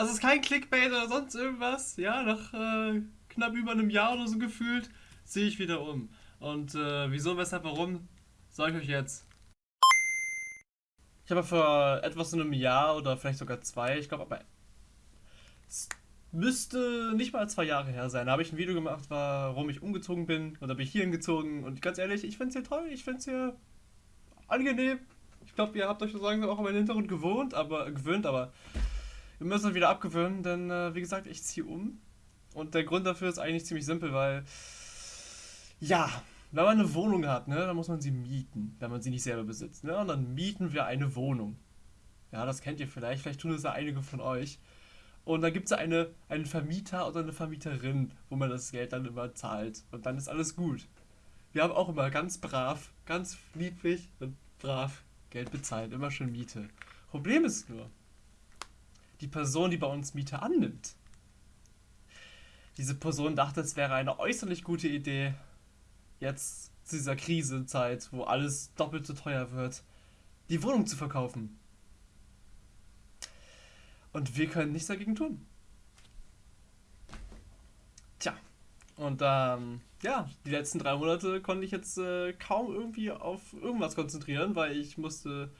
Das ist kein Clickbait oder sonst irgendwas. Ja, nach äh, knapp über einem Jahr oder so gefühlt ziehe ich wieder um. Und äh, wieso, weshalb, warum, sage ich euch jetzt. Ich habe vor etwas in einem Jahr oder vielleicht sogar zwei, ich glaube aber es müsste nicht mal zwei Jahre her sein. Da habe ich ein Video gemacht, warum ich umgezogen bin und bin ich hier hingezogen und ganz ehrlich, ich finde es hier toll, ich finde es hier angenehm. Ich glaube, ihr habt euch sozusagen auch an meinen Hintergrund gewohnt, aber gewöhnt, aber wir müssen wieder abgewöhnen, denn äh, wie gesagt, ich ziehe um. Und der Grund dafür ist eigentlich ziemlich simpel, weil ja, wenn man eine Wohnung hat, ne, dann muss man sie mieten, wenn man sie nicht selber besitzt. Ne? Und dann mieten wir eine Wohnung. Ja, das kennt ihr vielleicht, vielleicht tun das ja einige von euch. Und dann gibt es eine, einen Vermieter oder eine Vermieterin, wo man das Geld dann immer zahlt. Und dann ist alles gut. Wir haben auch immer ganz brav, ganz lieblich und brav Geld bezahlt, immer schön Miete. Problem ist nur, die Person, die bei uns Miete annimmt, diese Person dachte, es wäre eine äußerlich gute Idee, jetzt zu dieser Krisenzeit, wo alles doppelt so teuer wird, die Wohnung zu verkaufen. Und wir können nichts dagegen tun. Tja, und ähm, ja, die letzten drei Monate konnte ich jetzt äh, kaum irgendwie auf irgendwas konzentrieren, weil ich musste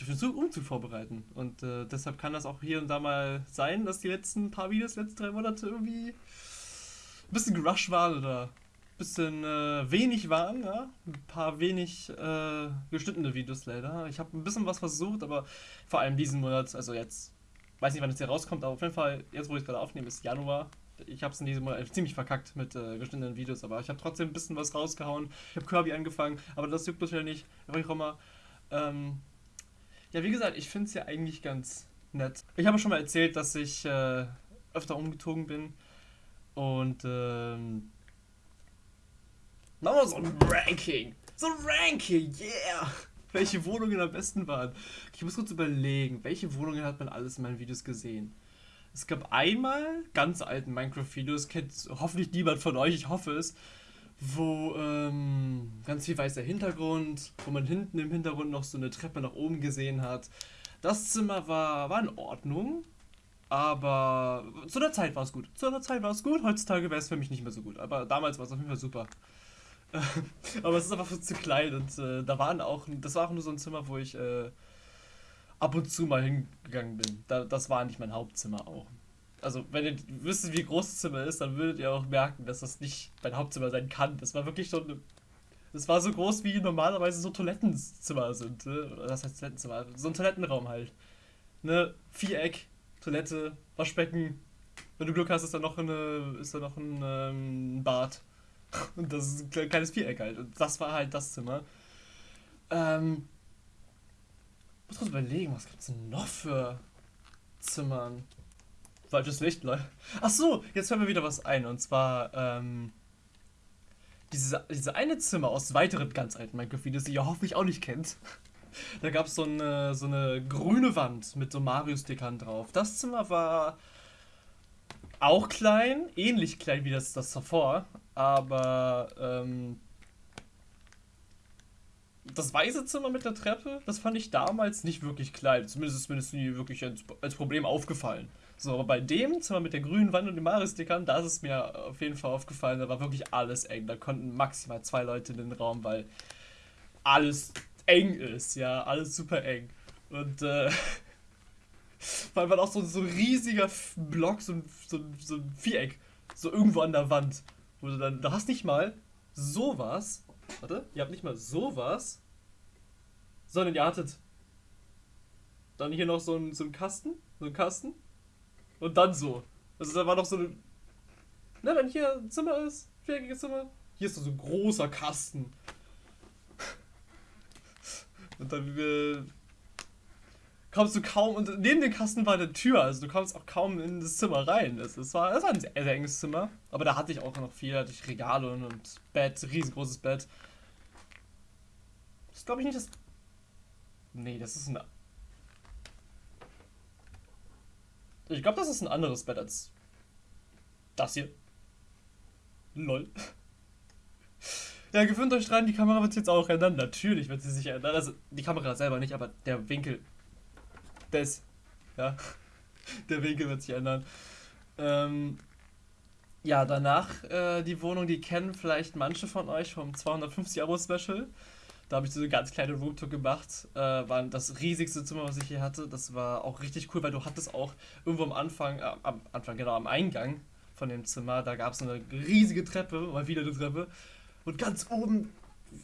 mich auf den Umzug vorbereiten. Und äh, deshalb kann das auch hier und da mal sein, dass die letzten paar Videos, letzten drei Monate irgendwie ein bisschen gerusht waren oder ein bisschen äh, wenig waren. Ja? Ein paar wenig äh, geschnittene Videos leider. Ich habe ein bisschen was versucht, aber vor allem diesen Monat, also jetzt, weiß nicht, wann es hier rauskommt, aber auf jeden Fall, jetzt wo ich gerade aufnehme, ist Januar. Ich habe es in diesem Monat ziemlich verkackt mit äh, geschnittenen Videos, aber ich habe trotzdem ein bisschen was rausgehauen. Ich habe Kirby angefangen, aber das juckt bisher nicht. Warum auch immer. Ähm, ja, wie gesagt, ich finde es ja eigentlich ganz nett. Ich habe schon mal erzählt, dass ich äh, öfter umgezogen bin. Und ähm, machen wir so ein Ranking. So ein Ranking, yeah! Welche Wohnungen am besten waren. Ich muss kurz überlegen, welche Wohnungen hat man alles in meinen Videos gesehen? Es gab einmal ganz alten Minecraft-Videos, kennt hoffentlich niemand von euch, ich hoffe es, wo ähm, ganz viel weißer Hintergrund, wo man hinten im Hintergrund noch so eine Treppe nach oben gesehen hat. Das Zimmer war, war in Ordnung, aber zu der Zeit war es gut. Zu der Zeit war es gut, heutzutage wäre es für mich nicht mehr so gut, aber damals war es auf jeden Fall super. aber es ist einfach zu klein und äh, da waren auch, das war auch nur so ein Zimmer, wo ich äh, ab und zu mal hingegangen bin. Da, das war nicht mein Hauptzimmer auch also wenn ihr wisst, wie groß das Zimmer ist, dann würdet ihr auch merken, dass das nicht mein Hauptzimmer sein kann. Das war wirklich schon eine, das war so groß, wie normalerweise so Toilettenzimmer sind. Ne? Das heißt Toilettenzimmer, so ein Toilettenraum halt. Ne? Viereck, Toilette, Waschbecken. Wenn du Glück hast, ist da noch, eine, ist da noch ein ähm, Bad. Und das ist ein kleines Viereck halt. Und das war halt das Zimmer. Ähm, ich muss kurz überlegen, was gibt es denn noch für Zimmern? Falsches Licht, Leute. Ach so, jetzt fällt mir wieder was ein. Und zwar, ähm, diese, diese eine Zimmer aus weiteren ganz alten Minecraft-Videos, die ihr hoffentlich auch nicht kennt. Da gab es so eine, so eine grüne Wand mit so Mario-Stickern drauf. Das Zimmer war auch klein, ähnlich klein wie das, das davor, aber ähm, das weiße Zimmer mit der Treppe, das fand ich damals nicht wirklich klein. Zumindest ist mir das nie wirklich als, als Problem aufgefallen. So, aber bei dem Zimmer mit der grünen Wand und den Maris-Stickern, da ist es mir auf jeden Fall aufgefallen, da war wirklich alles eng. Da konnten maximal zwei Leute in den Raum, weil alles eng ist, ja, alles super eng. Und äh, weil man auch so, so ein riesiger Block, so ein, so, so ein Viereck, so irgendwo an der Wand. Wo du dann, du hast nicht mal sowas, warte, ihr habt nicht mal sowas, sondern ihr hattet dann hier noch so einen, so einen Kasten, so einen Kasten und dann so. Also da war noch so eine. Ne, wenn hier ein Zimmer ist, viereckiges Zimmer, hier ist so ein großer Kasten. Und dann äh, kommst du kaum, und neben dem Kasten war eine Tür, also du kommst auch kaum in das Zimmer rein. Es, war, war ein sehr, sehr enges Zimmer, aber da hatte ich auch noch viel, hatte ich Regale und, und Bett, riesengroßes Bett. Das glaube ich nicht das. Nee, das ist ein Ich glaube, das ist ein anderes Bett als das hier. Lol. Ja, gewöhnt euch dran, die Kamera wird jetzt auch ändern. Natürlich wird sie sich ändern. Also die Kamera selber nicht, aber der Winkel. Das. Ja. Der Winkel wird sich ändern. Ähm, ja, danach äh, die Wohnung, die kennen vielleicht manche von euch vom 250 Abo Special. Da habe ich so eine ganz kleine Roomtour gemacht. Äh, war das riesigste Zimmer, was ich hier hatte. Das war auch richtig cool, weil du hattest auch irgendwo am Anfang, äh, am Anfang, genau, am Eingang von dem Zimmer, da gab es eine riesige Treppe, mal wieder eine Treppe. Und ganz oben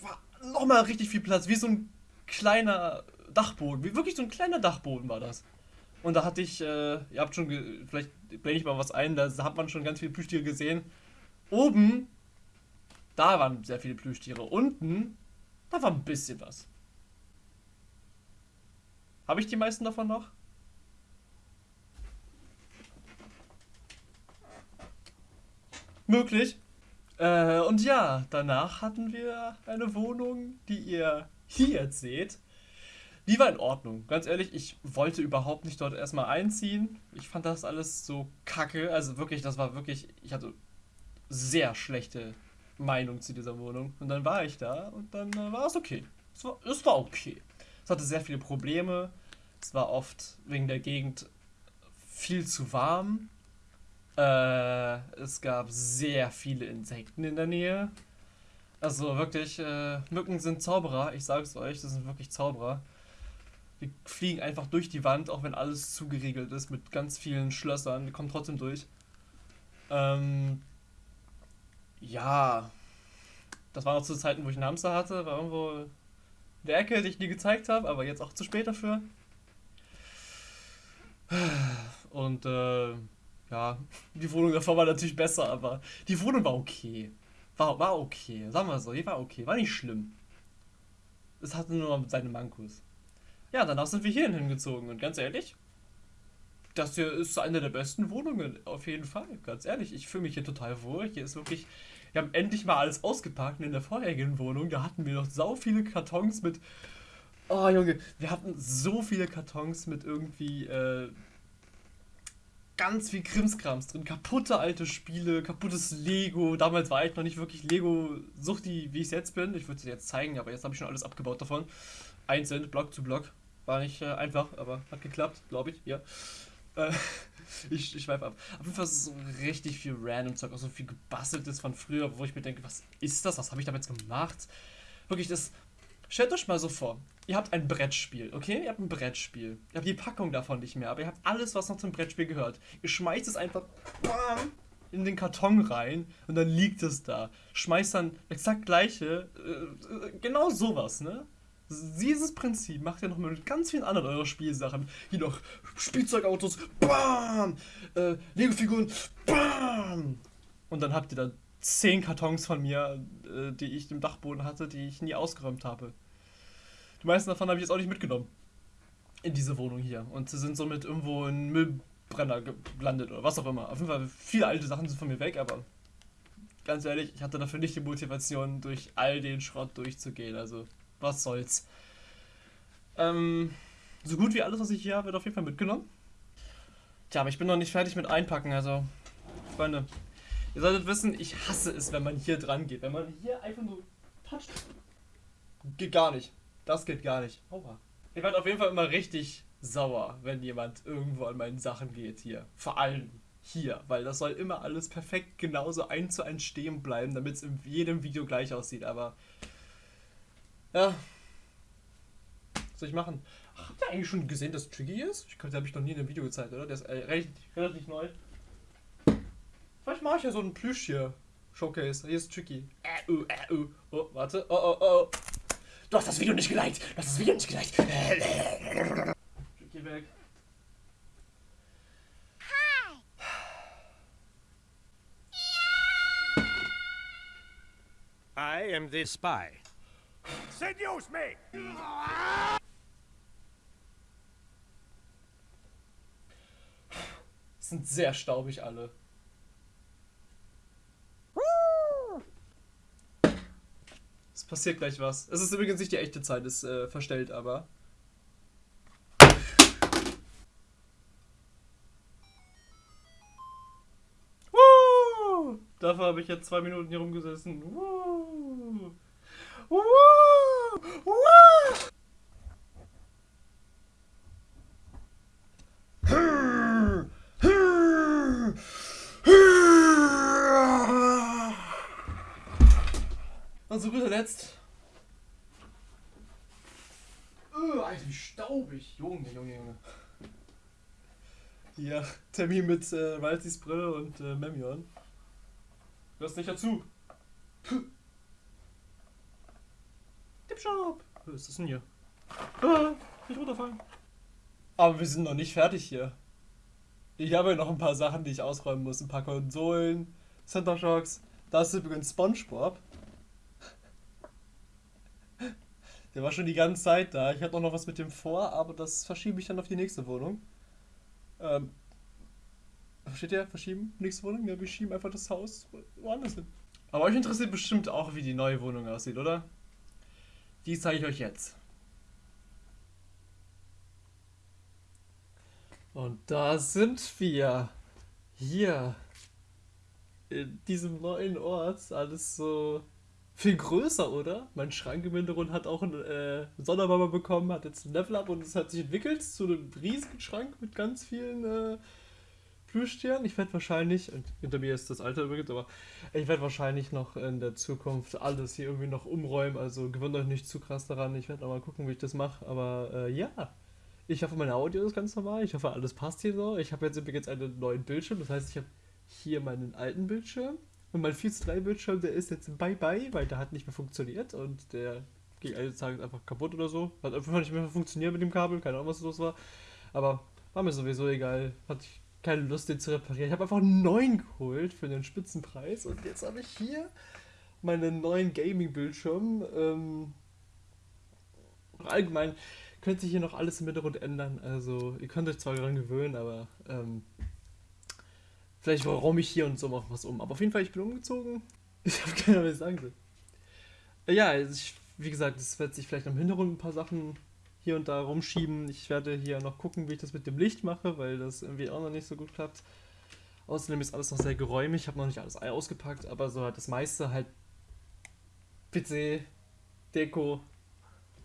war nochmal richtig viel Platz, wie so ein kleiner Dachboden. Wie wirklich so ein kleiner Dachboden war das. Und da hatte ich, äh, ihr habt schon, vielleicht blende ich mal was ein, da hat man schon ganz viele Plüschtiere gesehen. Oben, da waren sehr viele Plüschtiere. Unten da war ein bisschen was. Habe ich die meisten davon noch? Möglich. Äh, und ja, danach hatten wir eine Wohnung, die ihr hier jetzt seht. Die war in Ordnung. Ganz ehrlich, ich wollte überhaupt nicht dort erstmal einziehen. Ich fand das alles so kacke. Also wirklich, das war wirklich. Ich hatte sehr schlechte Meinung zu dieser Wohnung. Und dann war ich da und dann äh, war es okay. Es war, es war okay. Es hatte sehr viele Probleme. Es war oft wegen der Gegend viel zu warm. Äh, es gab sehr viele Insekten in der Nähe. Also wirklich, äh, Mücken sind Zauberer. Ich sag's euch, das sind wirklich Zauberer. Die fliegen einfach durch die Wand, auch wenn alles zugeriegelt ist mit ganz vielen Schlössern. Die kommen trotzdem durch. Ähm, ja, das war noch zu Zeiten, wo ich einen Hamster hatte, war irgendwo in der Ecke, die ich nie gezeigt habe, aber jetzt auch zu spät dafür. Und äh, ja, die Wohnung davor war natürlich besser, aber die Wohnung war okay. War, war okay, sagen wir so, die war okay, war nicht schlimm. Es hatte nur seine Mankos. Ja, danach sind wir hierhin hingezogen und ganz ehrlich, das hier ist eine der besten Wohnungen, auf jeden Fall. Ganz ehrlich, ich fühle mich hier total wohl. Hier ist wirklich. Wir haben endlich mal alles ausgepackt. Und in der vorherigen Wohnung, da hatten wir noch so viele Kartons mit. Oh Junge, wir hatten so viele Kartons mit irgendwie äh, ganz viel Krimskrams drin. Kaputte alte Spiele, kaputtes Lego. Damals war ich noch nicht wirklich Lego-Suchti, wie ich es jetzt bin. Ich würde es jetzt zeigen, aber jetzt habe ich schon alles abgebaut davon. Einzeln, Block zu Block. War nicht äh, einfach, aber hat geklappt, glaube ich. Ja. Äh, ich, schweife ab. Auf jeden Fall so richtig viel random Zeug, auch so viel gebasteltes von früher, wo ich mir denke, was ist das? Was habe ich damit gemacht? Wirklich, das. Stellt euch mal so vor, ihr habt ein Brettspiel, okay? Ihr habt ein Brettspiel. Ihr habt die Packung davon nicht mehr, aber ihr habt alles, was noch zum Brettspiel gehört. Ihr schmeißt es einfach in den Karton rein und dann liegt es da. Schmeißt dann exakt gleiche, äh, äh genau sowas, ne? Dieses Prinzip macht ihr noch mit ganz vielen anderen eurer Spielsachen. Hier noch Spielzeugautos, BAM! Äh, Lego-Figuren, BAM! Und dann habt ihr da zehn Kartons von mir, äh, die ich im Dachboden hatte, die ich nie ausgeräumt habe. Die meisten davon habe ich jetzt auch nicht mitgenommen. In diese Wohnung hier. Und sie sind somit irgendwo in Müllbrenner gelandet oder was auch immer. Auf jeden Fall, viele alte Sachen sind von mir weg, aber ganz ehrlich, ich hatte dafür nicht die Motivation, durch all den Schrott durchzugehen. Also was soll's. Ähm, so gut wie alles, was ich hier habe, wird auf jeden Fall mitgenommen. Tja, aber ich bin noch nicht fertig mit Einpacken, also, Freunde, ihr solltet wissen, ich hasse es, wenn man hier dran geht. Wenn man hier einfach nur toucht, geht gar nicht. Das geht gar nicht. Aua. Ich werde auf jeden Fall immer richtig sauer, wenn jemand irgendwo an meinen Sachen geht hier. Vor allem hier, weil das soll immer alles perfekt genauso eins zu eins stehen bleiben, damit es in jedem Video gleich aussieht. Aber ja. Was soll ich machen? Ach, habt ihr eigentlich schon gesehen, dass Tricky ist? Ich glaube, habe ich noch nie in einem Video gezeigt, oder? Der ist äh, relativ, relativ neu. Vielleicht mache ich ja so einen Plüsch hier. Showcase. Hier ist Tricky. Äh, uh, äh, uh. Oh, warte. Oh, oh, oh. Du hast das Video nicht geliked. Du hast das Video nicht geliked. Tricky weg. I am the spy. Seduce me! Sind sehr staubig alle. Es passiert gleich was. Es ist übrigens nicht die echte Zeit, ist äh, verstellt, aber. Dafür habe ich jetzt zwei Minuten hier rumgesessen. Woo! Woo! Und zu guter Letzt. Öh, Alter, wie staubig. Junge, Junge, Junge. Ja, Termin mit äh, Waltis Brille und äh, Memion. Hörst nicht dazu. Puh. Tipshop. Was ist das denn hier? Ah, nicht runterfallen. Aber wir sind noch nicht fertig hier. Ich habe ja noch ein paar Sachen, die ich ausräumen muss. Ein paar Konsolen, Center Shocks. Da ist übrigens Spongebob. Der war schon die ganze Zeit da. Ich hatte auch noch was mit dem vor, aber das verschiebe ich dann auf die nächste Wohnung. Ähm, Versteht ihr? Verschieben? Nächste Wohnung? Ja, wir schieben einfach das Haus woanders hin. Aber euch interessiert bestimmt auch, wie die neue Wohnung aussieht, oder? Die zeige ich euch jetzt. Und da sind wir. Hier. In diesem neuen Ort. Alles so viel größer, oder? Mein Schrank im Hintergrund hat auch einen äh, Sonderbomber bekommen, hat jetzt ein Level up und es hat sich entwickelt zu einem riesigen Schrank mit ganz vielen äh, Plüschtieren. Ich werde wahrscheinlich, hinter mir ist das Alter übrigens, aber ich werde wahrscheinlich noch in der Zukunft alles hier irgendwie noch umräumen. Also gewöhnt euch nicht zu krass daran. Ich werde mal gucken, wie ich das mache. Aber äh, ja, ich hoffe, meine Audio ist ganz normal. Ich hoffe, alles passt hier so. Ich habe jetzt übrigens einen neuen Bildschirm. Das heißt, ich habe hier meinen alten Bildschirm. Und mein 4 zu 3 Bildschirm, der ist jetzt bye bye, weil der hat nicht mehr funktioniert. Und der ging eines Tages einfach kaputt oder so. Hat einfach nicht mehr funktioniert mit dem Kabel. Keine Ahnung, was los war. Aber war mir sowieso egal. Hat keine Lust, den zu reparieren. Ich habe einfach einen neuen geholt für den Spitzenpreis und jetzt habe ich hier meinen neuen Gaming-Bildschirm. Ähm, allgemein könnte sich hier noch alles im Hintergrund ändern. Also ihr könnt euch zwar daran gewöhnen, aber ähm, vielleicht räume ich hier und so noch was um. Aber auf jeden Fall, ich bin umgezogen. Ich habe keine Ahnung, was ich sagen soll. Ja, also ich, wie gesagt, es wird sich vielleicht im Hintergrund ein paar Sachen hier und da rumschieben. Ich werde hier noch gucken, wie ich das mit dem Licht mache, weil das irgendwie auch noch nicht so gut klappt. Außerdem ist alles noch sehr geräumig. Ich habe noch nicht alles ausgepackt, aber so halt das meiste halt PC, Deko.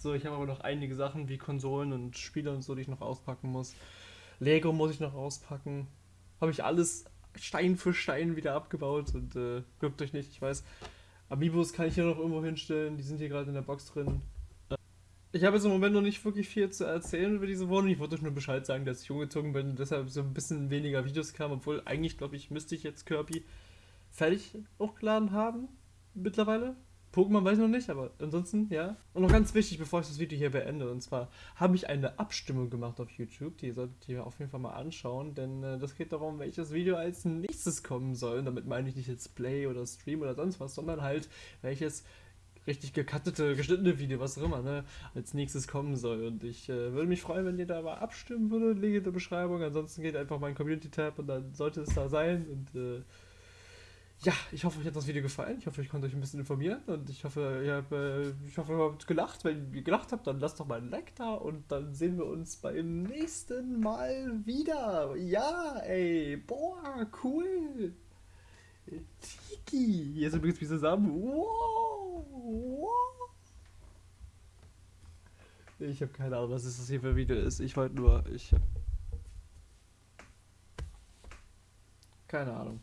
So, ich habe aber noch einige Sachen wie Konsolen und Spiele und so, die ich noch auspacken muss. Lego muss ich noch auspacken. Habe ich alles Stein für Stein wieder abgebaut und äh, glückt euch nicht, ich weiß. Amiibos kann ich hier noch irgendwo hinstellen, die sind hier gerade in der Box drin. Ich habe jetzt im Moment noch nicht wirklich viel zu erzählen über diese Wohnung. Ich wollte euch nur Bescheid sagen, dass ich umgezogen bin und deshalb so ein bisschen weniger Videos kamen, obwohl eigentlich, glaube ich, müsste ich jetzt Kirby fertig hochgeladen haben. Mittlerweile. Pokémon weiß ich noch nicht, aber ansonsten, ja. Und noch ganz wichtig, bevor ich das Video hier beende, und zwar habe ich eine Abstimmung gemacht auf YouTube, die solltet ihr auf jeden Fall mal anschauen, denn äh, das geht darum, welches Video als nächstes kommen soll. Und damit meine ich nicht jetzt Play oder Stream oder sonst was, sondern halt welches richtig gekattete, geschnittene Video, was auch immer, ne, als nächstes kommen soll. Und ich äh, würde mich freuen, wenn ihr da mal abstimmen würdet, lege in der Beschreibung. Ansonsten geht einfach mein Community-Tab und dann sollte es da sein. Und äh, ja, ich hoffe, euch hat das Video gefallen. Ich hoffe, ich konnte euch ein bisschen informieren und ich hoffe, ihr habt, äh, ich hoffe, ihr habt gelacht. Wenn ihr gelacht habt, dann lasst doch mal ein Like da und dann sehen wir uns beim nächsten Mal wieder. Ja, ey, boah, cool. Tiki, hier ist übrigens wie zusammen. Wow. Ich habe keine Ahnung, was das hier für ein Video ist. Ich wollte nur, ich habe keine Ahnung.